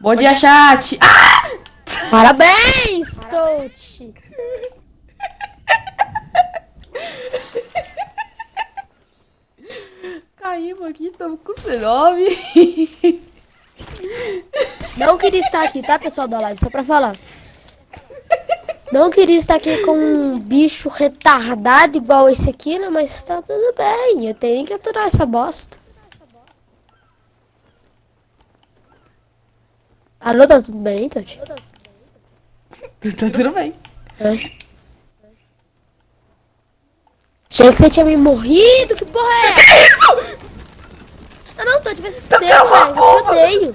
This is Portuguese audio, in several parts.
Bom dia, chat. Ah! Parabéns, Touch. Caímos aqui, estamos com C9. Não queria estar aqui, tá, pessoal da live? Só pra falar. Não queria estar aqui com um bicho retardado igual esse aqui, né? Mas tá tudo bem. Eu tenho que aturar essa bosta. Alô, tá tudo bem, Tati? tá tudo bem. É. Achei que você tinha me morrido, que porra é essa? Ah não, Tati, vai se fuder, moleque, eu te odeio.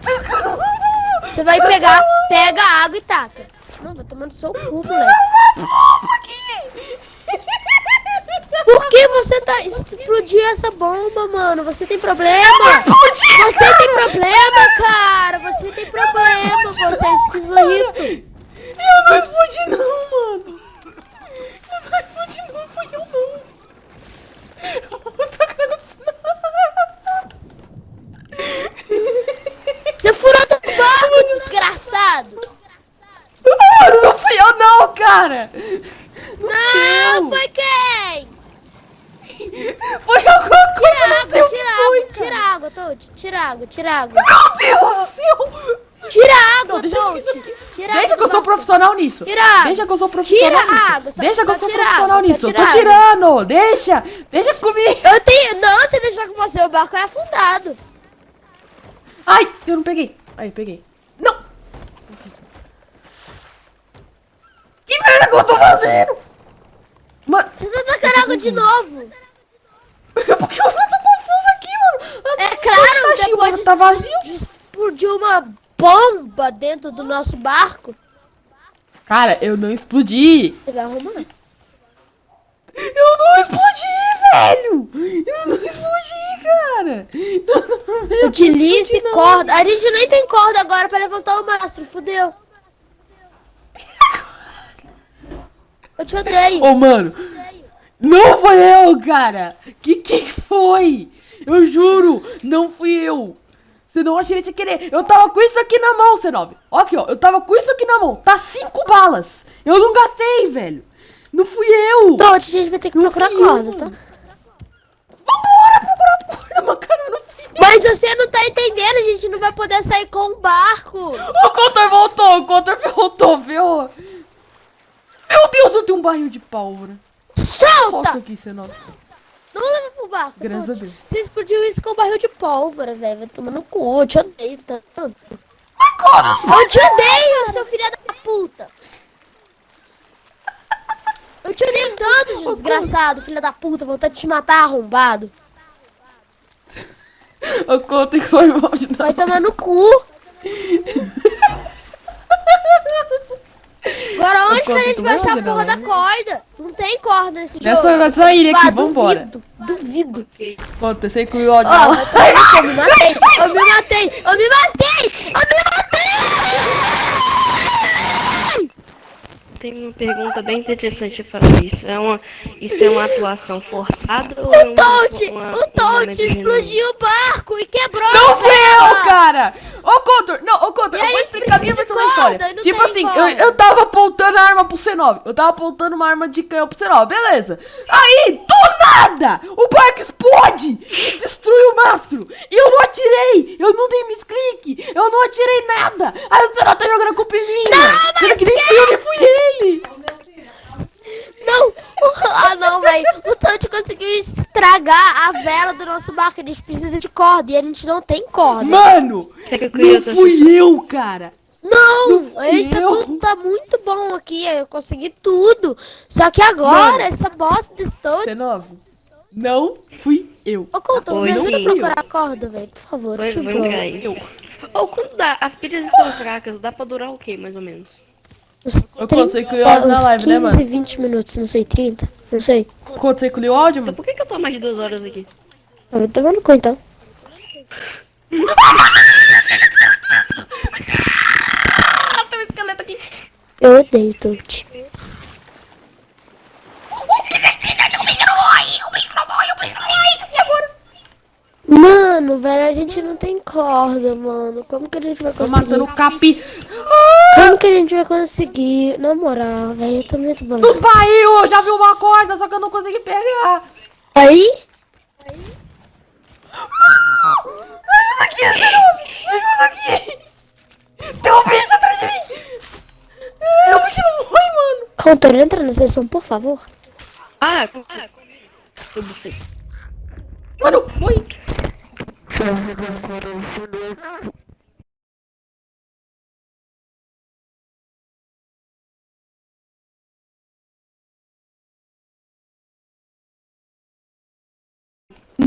Você vai pegar, pega a água e taca. Não, vai tomando seu cu, moleque. Por que você tá... Explodiu essa bomba, mano. Você tem problema? Você tem problema, cara. Você tem problema. Você é esquisito. Eu não explodi não, mano. Eu não explodi não, foi eu não. Eu vou tacar no Você furou do barco, desgraçado. Mano, não fui eu não, cara. Não, foi quem? Foi alguma coisa, Tira não sei água, o que tira foi, água, tira cara. água, Toad. Tira água, tira água. Meu Deus do céu. Tira água, Não, deixa eu- Toad. Tira Deixa água que eu sou profissional nisso. Tira. Deixa que eu sou profissional Tira nisso. água, só- Deixa que eu sou profissional água, nisso. Eu tô tirando. Deixa. Deixa comigo. Eu tenho... Não, se deixar com você, o barco é afundado. Ai, eu não peguei. Aí, peguei. Não. Que merda que eu tô fazendo? Mano, Você tá tacando água de novo. porque eu tô confuso aqui, mano. É claro, Tá cheio, depois tá vazio. de explodir uma bomba dentro do nosso barco, Cara, eu não explodi. você vai arrumar. Eu não explodi, velho. Eu não explodi, cara. Utilize corda. A gente nem tem corda agora pra levantar o mastro, fudeu. Eu te odeio. Ô, mano. Não foi eu, cara. Que quem foi? Eu juro, não fui eu. Você não atirei sem querer. Eu tava com isso aqui na mão, C9. Ó aqui, ó. Eu tava com isso aqui na mão. Tá cinco balas. Eu não gastei, velho. Não fui eu. Então, a gente vai ter que procurar fui eu, corda, tá? Vambora procurar corda, mas cara, não fui eu. Mas você não tá entendendo, a gente não vai poder sair com o barco. O Counter voltou, o Counter voltou, viu? Meu Deus, eu tenho um barril de pólvora. Solta Solta! aqui, C9. Barco. Graças a Deus. Você explodiu isso com barril de pólvora, velho. Vai tomar no cu. Eu te odeio tanto. Eu te odeio, seu filho da puta. Eu te odeio tanto, desgraçado, filho da puta. Vontade de te matar, arrombado. O Counter foi mal de Vai tomar no cu. Agora onde que a gente vai achar a porra da corda? Não tem corda nesse jogo. Nessa, nessa ilha aqui, vambora. duvido, duvido. Counter, sei que o ódio cu, eu me matei, eu me matei, eu me matei, eu me matei! Tem uma pergunta bem interessante para isso. É uma, isso é uma atuação forçada ou é O uma, Toad, uma- o um Toad explodiu o barco e quebrou Não a fui eu, cara! Ô, Counter, não, ô, Counter, E eu vou explicar a minha versão da história. Tipo assim, eu, eu tava apontando a arma pro C9. Eu tava apontando uma arma de canhão pro C9, beleza. Aí, do nada, o barco explode e destrui o mastro. E eu não atirei, eu não dei misclick, eu não atirei nada. Aí o C9 tá jogando em mim. Não, mas que nem eu, nem fui ele. Não, ah não, velho. O Toad conseguiu estragar a vela do nosso barco. A gente precisa de corda e a gente não tem corda. Mano, Que eu não fui eu, cara. Não, a gente tá, eu. tudo, tá muito bom aqui. Eu consegui tudo. Só que agora, Mano. essa bosta desse Toad. C9, não fui eu. Ô, Couto, me ajuda a procurar a corda, velho, por favor. Imploro. cair. Eu. Ou quando dá, as pilhas estão fracas, dá pra durar o quê, mais ou menos? Uns Eu 30, consegui que eu ia na live, 15, né, mano? 20 minutos, não sei, 30, não sei. Você colheu o áudio, Então mano? por que, que eu tô mais de duas horas aqui? Ah, Vai tomar no cu, então. Ah, tem um esqueleto aqui. Eu odeio Toad. Mano, Mano, velho, a gente não tem corda, mano. Como que a gente vai Tô conseguir? matando o capi. Como que a gente vai conseguir? Na moral, velho, eu tô muito bolado. barril, eu já vi uma corda, só que eu não consegui pegar. Aí? Ajuda aqui, ajuda aqui. Tem um bicho atrás de mim. É, O bicho não morre, mano. Contor, entra na sessão, por favor. Ah, ah eu bucei. Mano, morri.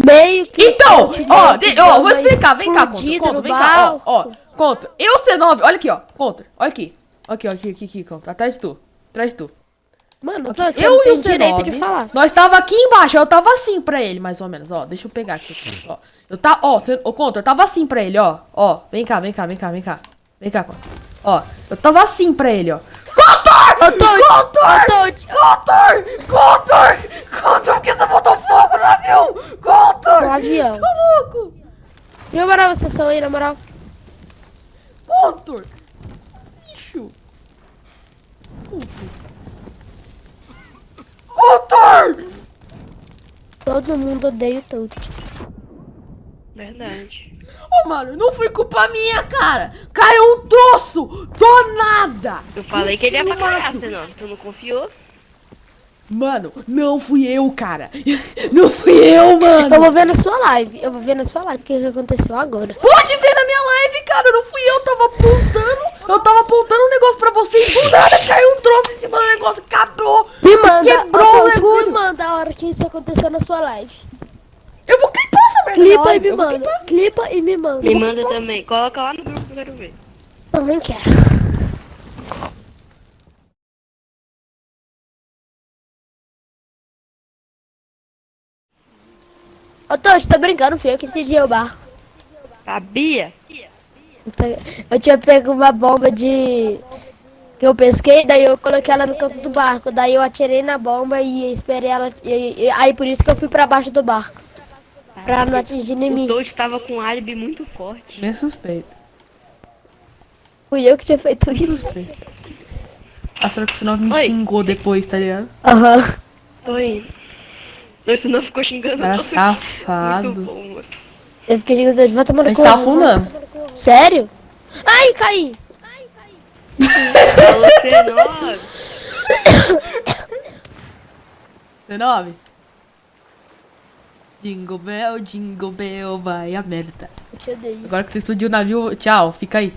Meio que. Então, ó, de- ó, vou explicar, vem cá, conta, conta, vem cá, ó, ó, conta. Eu, C9, olha aqui, ó, conta, olha aqui. Aqui, ó, aqui, aqui, aqui, conta, atrás de tu, de tu. Mano, eu, tô, Eu eu o tenho C9, direito de falar. nós tava aqui embaixo, eu tava assim pra ele, mais ou menos, ó, deixa eu pegar aqui, ó. Eu tá, ó, ô, conta, eu tava assim pra ele, ó, ó, vem cá, vem cá, vem cá, vem cá, vem cá, conta. Ó, eu tava assim pra ele, ó. Contor! Tô. Tô. Contor! Contor! Contor, por que você botou fogo no avião? Contor! No avião. Tá louco! Na moral, a sessão aí, na moral. Contor! Bicho! Contor! Todo mundo odeia o Toad. Verdade. Ô, mano, não foi culpa minha, cara! Caiu um troço! Do nada! Eu falei que ele ia avacalhar, mato. senão. Tu não confiou? Mano, não fui eu, cara! Não fui eu, mano! Eu vou ver na sua live. Eu vou ver na sua live o que, que aconteceu agora. Pode ver na minha live, cara. Não fui eu, tava apontando. Eu tava apontando um negócio pra vocês. Do nada caiu um troço em cima do negócio. Quebrou. Me manda, Quebrou ô, o Toad, negócio. me manda a hora que isso aconteceu na sua live. Eu vou clipar essa merda. na Clipa e me manda. Clipa e me manda. Me manda também. Coloca lá no grupo que eu quero ver. Não, nem quero. Ô, Toad, tá brincando, fui eu que cedi o barco. Sabia? Eu tinha pego uma bomba de. que eu pesquei, daí eu coloquei ela no canto do barco. Daí eu atirei na bomba e esperei ela. e- e- aí por isso que eu fui pra baixo do barco. Pra não atingir O inimigo. Toad estava com um álibi muito forte. Bem suspeito. Fui eu que tinha feito isso. Suspeito. A senhora que o senão me Oi. xingou depois, tá ligado? Aham. Oi. Não, isso não ficou xingando não. safado. Bom. Eu fiquei gigante, vai tomar A no gente cu. tá afundando. Sério? Ai, caí! Falou C9. 19. Jingle bell, jingle bell, vai a merda. Eu te odeio. Agora que você explodiu o navio, tchau, fica aí.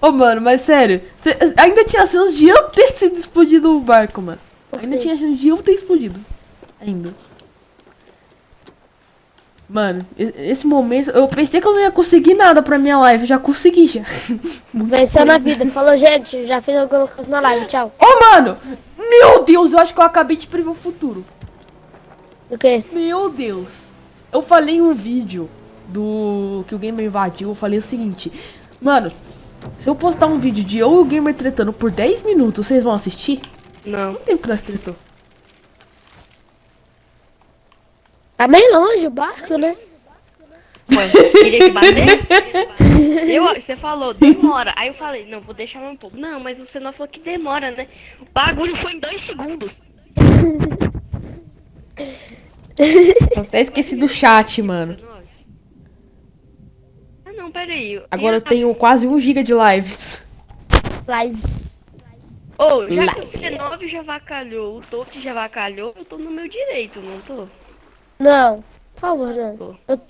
Ô, mano, mas sério, ainda tinha chance de eu ter sido explodido o barco, mano. Ainda tinha chance de eu ter explodido. Ainda. Mano, esse momento, eu pensei que eu não ia conseguir nada pra minha live, já consegui já. Venceu na vida. Falou, gente, já fiz alguma coisa na live. Tchau. Ô, mano, meu Deus, eu acho que eu acabei de prever o futuro. O quê? Meu Deus. Eu falei em um vídeo do que o gamer invadiu, eu falei o seguinte, mano, se eu postar um vídeo de eu e o gamer tretando por 10 minutos, vocês vão assistir? Não. Quanto tempo que nós tretou? Tá meio longe o barco, né? Ué, queria que batesse? Eu, você falou, demora. Aí eu falei, não, vou deixar mais um pouco. Não, mas você não falou que demora, né? O bagulho foi em dois segundos. Eu até esqueci do chat, mano. Ah, não, peraí. Agora eu tenho quase 1 GB de lives. Lives. Ô, já que o Live. C9 já vacalhou, o Tote já vacalhou, eu tô no meu direito, não tô? Não, por favor, não. Eu,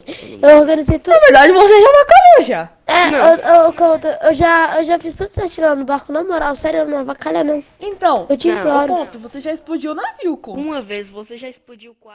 eu organizei tudo. Na verdade, você já avacalhou já. É, eu, eu, conto, eu, já, eu já fiz tudo certinho lá no barco, na moral, sério, eu não avacalha não. Então, Eu te Não. imploro. ponto, você já explodiu o navio, conto. Uma vez você já explodiu quatro.